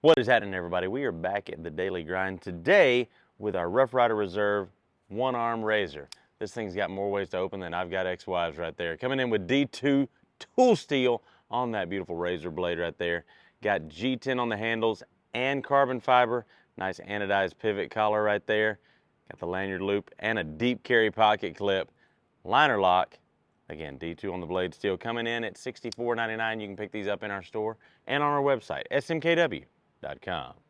What is happening everybody? We are back at the Daily Grind today with our Rough Ryder Reserve one arm razor. This thing's got more ways to open than I've got ex-wives right there. Coming in with D2 tool steel on that beautiful razor blade right there. Got G10 on the handles and carbon fiber. Nice anodized pivot collar right there. Got the lanyard loop and a deep carry pocket clip. Liner lock. Again, D2 on the blade steel coming in at $64.99. You can pick these up in our store and on our website, smkw.com.